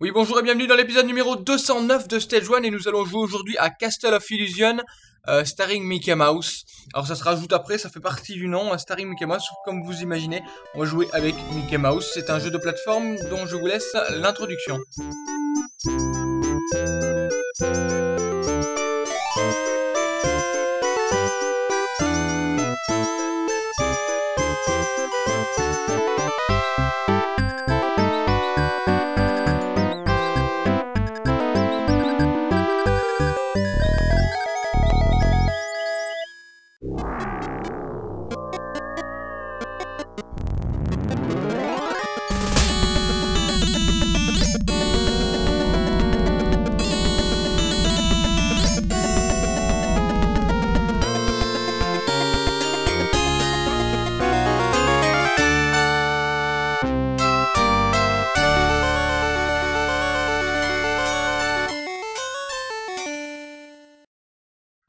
Oui, bonjour et bienvenue dans l'épisode numéro 209 de Stage 1 et nous allons jouer aujourd'hui à Castle of Illusion, euh, starring Mickey Mouse. Alors ça se rajoute après, ça fait partie du nom, euh, starring Mickey Mouse, comme vous imaginez, on va jouer avec Mickey Mouse. C'est un jeu de plateforme dont je vous laisse l'introduction.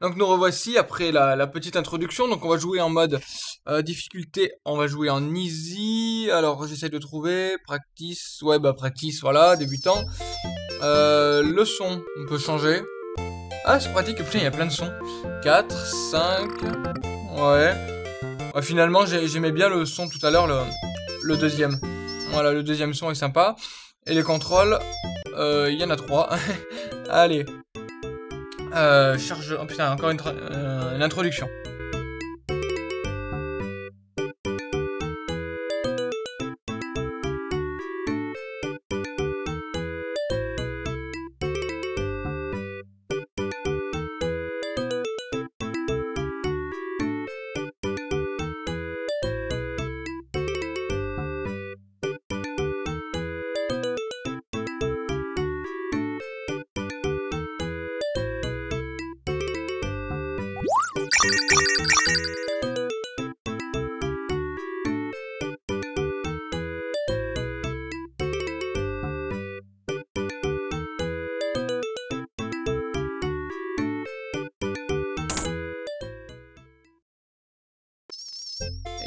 Donc nous revoici après la, petite introduction. Donc on va jouer en mode euh, difficulté, on va jouer en easy. Alors j'essaie de trouver practice, ouais bah practice, voilà, débutant. Euh, le son, on peut changer. Ah c'est pratique, putain il y a plein de sons. 4, 5, ouais. finalement j'aimais bien le son tout à l'heure, le, deuxième. Voilà, le deuxième son est sympa. Et les contrôles, euh, il y en a trois. Allez, euh, charge... Oh putain, encore une, euh, une introduction.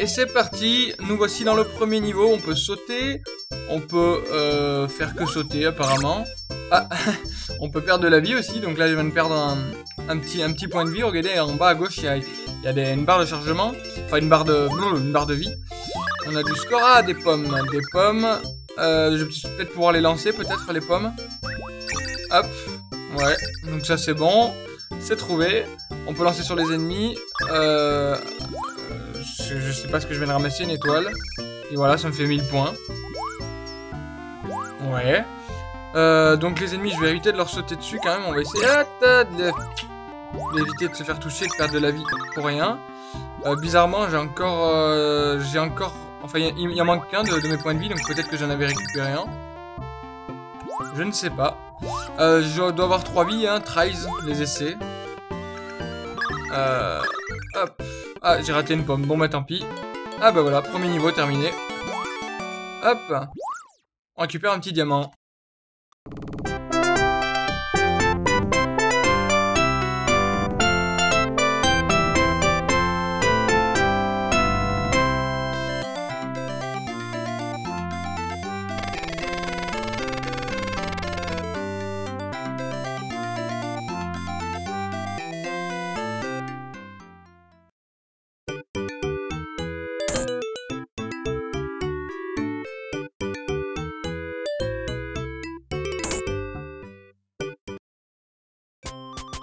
Et c'est parti, nous voici dans le premier niveau, on peut sauter, on peut euh, faire que sauter apparemment. Ah, on peut perdre de la vie aussi, donc là je viens de perdre un, petit, un petit point de vie, regardez en bas à gauche il y a, y a des, une barre de chargement, enfin une barre de, une barre de vie. On a du score, ah des pommes, des pommes, euh, je vais peut-être pouvoir les lancer peut-être les pommes. Hop, ouais, donc ça c'est bon, c'est trouvé. On peut lancer sur les ennemis. Euh, je, sais pas ce que je viens de ramasser, une étoile. Et voilà, ça me fait 1000 points. Ouais. Euh, donc les ennemis, je vais éviter de leur sauter dessus quand même. On va essayer ah, d'éviter de se faire toucher, de perdre de la vie pour rien. Euh, bizarrement, j'ai encore... Euh, j'ai encore... Enfin, il y, en manque qu'un de, mes points de vie, donc peut-être que j'en avais récupéré un. Je ne sais pas. je dois avoir 3 vies, hein, tries, les essais. hop. Ah, j'ai raté une pomme. Bon, bah tant pis. Ah bah voilà, premier niveau terminé. Hop. On récupère un petit diamant.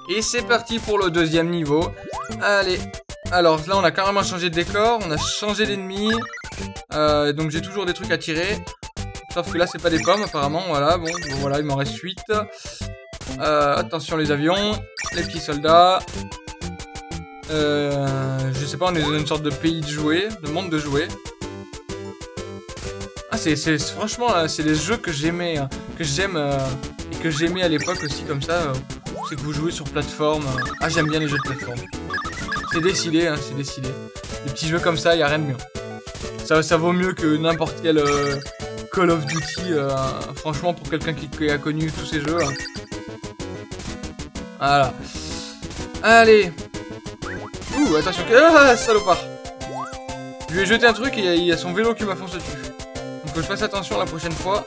Et c'est parti pour le deuxième niveau. Allez. Alors là, on a carrément changé de décor. On a changé d'ennemi. Euh, donc j'ai toujours des trucs à tirer. Sauf que là, c'est pas des pommes apparemment. Voilà, bon, voilà, il m'en reste 8. Euh, attention les avions. Les petits soldats. Euh, je sais pas, on est dans une sorte de pays de jouets. De monde de jouets. Ah, c'est franchement, c'est des jeux que j'aimais. Hein, que j'aime et que j'aimais à l'époque aussi comme ça c'est que vous jouez sur plateforme. Ah, j'aime bien les jeux de plateforme. C'est décidé, hein, c'est décidé. Les petits jeux comme ça, il a rien de mieux. Ça, ça vaut mieux que n'importe quel euh, Call of Duty. Euh, franchement, pour quelqu'un qui, a connu tous ces jeux. Hein. Voilà. Allez. Ouh, attention. Ah, salopard. Je lui ai jeté un truc et il y a son vélo qui m'a foncé dessus. Donc, faut que je fasse attention la prochaine fois.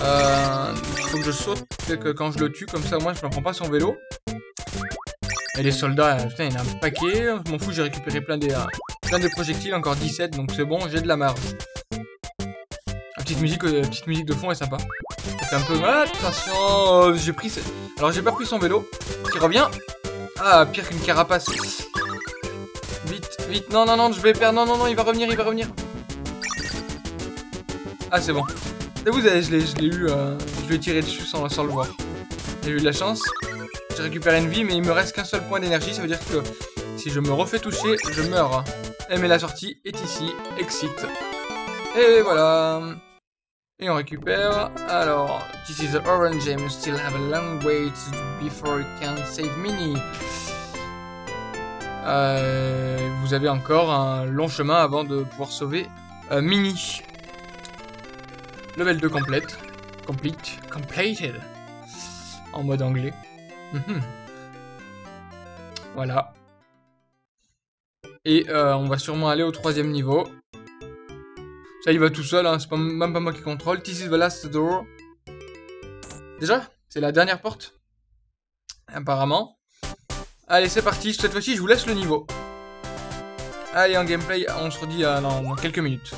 Euh, faut que je saute que quand je le tue, comme ça moi je ne prends pas son vélo. Et les soldats, putain, il y en a un paquet. Je m'en fous, j'ai récupéré plein des, plein des projectiles, encore 17, donc c'est bon, j'ai de la marge. La petite musique, petite musique de fond est sympa. C'est un peu... attention J'ai pris... Alors j'ai pas pris son vélo, qui revient. Ah, pire qu'une carapace. Vite, vite, non, non, non, je vais perdre, non, non, non, il va revenir, il va revenir. Ah, c'est bon. Vous je l'ai eu, euh, je lui ai tiré dessus sans, le voir. J'ai eu de la chance. J'ai récupéré une vie, mais il me reste qu'un seul point d'énergie, ça veut dire que si je me refais toucher, je meurs. Et mais la sortie est ici, exit. Et voilà. Et on récupère. Alors, this is the orange game. You still have a long way before you can save Mini. Euh, vous avez encore un long chemin avant de pouvoir sauver euh, Mini. Level 2 complète. Complete. Completed. En mode anglais. Mhm. Voilà. Et euh, on va sûrement aller au troisième niveau. Ça, il va tout seul, hein. c'est même pas moi qui contrôle. This is the last door. Déjà C'est la dernière porte Apparemment. Allez, c'est parti. Cette fois-ci, je vous laisse le niveau. Allez, en gameplay, on se redit euh, dans quelques minutes.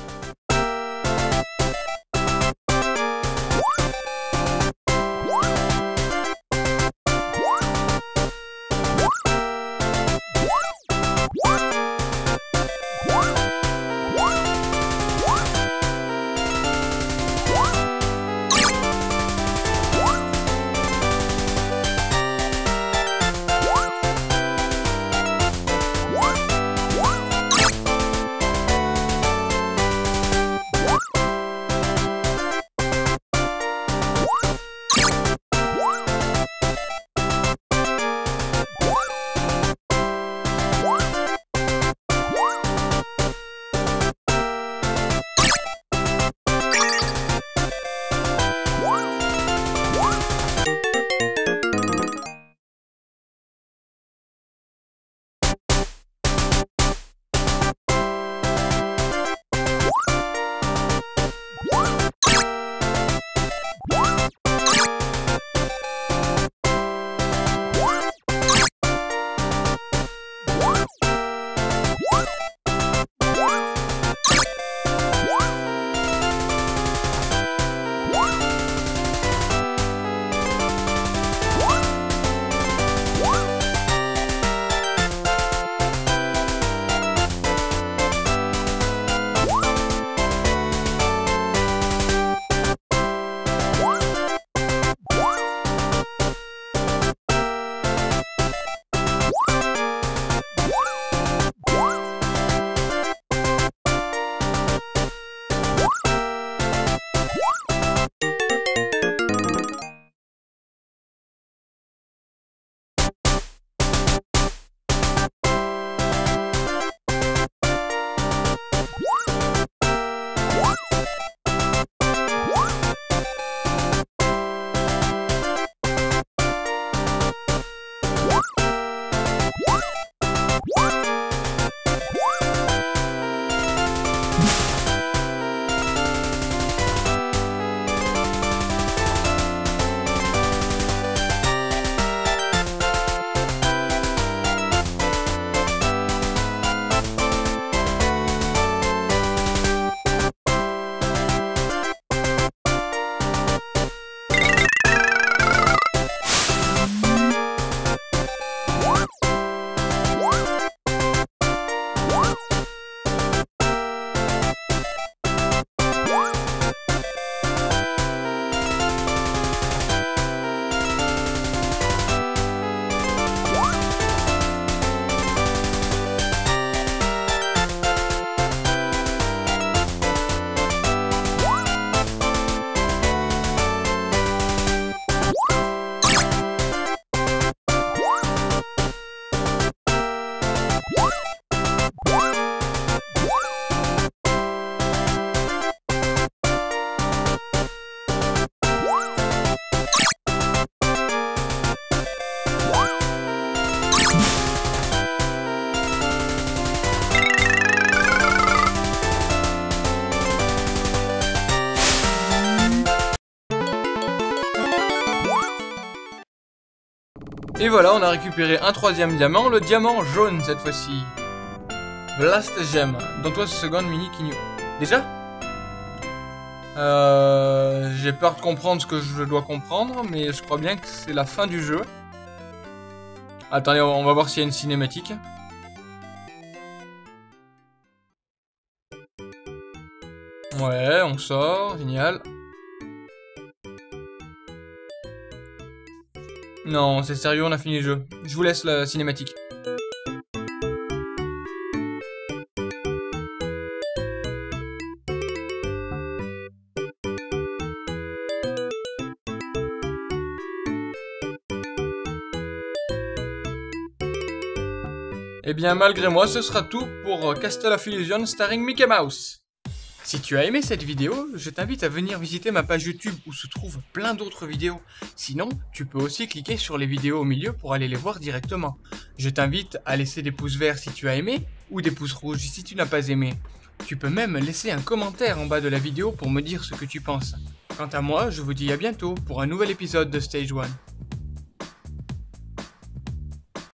Et voilà, on a récupéré un troisième diamant, le diamant jaune cette fois-ci. Blast Gem. Dans toi, seconde mini Kinyu. Déjà euh, J'ai peur de comprendre ce que je dois comprendre, mais je crois bien que c'est la fin du jeu. Attendez, on va voir s'il y a une cinématique. Ouais, on sort, génial. Non, c'est sérieux, on a fini le jeu. Je vous laisse la cinématique. Eh bien, malgré moi, ce sera tout pour Castle of Illusion starring Mickey Mouse. Si tu as aimé cette vidéo, je t'invite à venir visiter ma page YouTube où se trouvent plein d'autres vidéos. Sinon, tu peux aussi cliquer sur les vidéos au milieu pour aller les voir directement. Je t'invite à laisser des pouces verts si tu as aimé ou des pouces rouges si tu n'as pas aimé. Tu peux même laisser un commentaire en bas de la vidéo pour me dire ce que tu penses. Quant à moi, je vous dis à bientôt pour un nouvel épisode de Stage 1.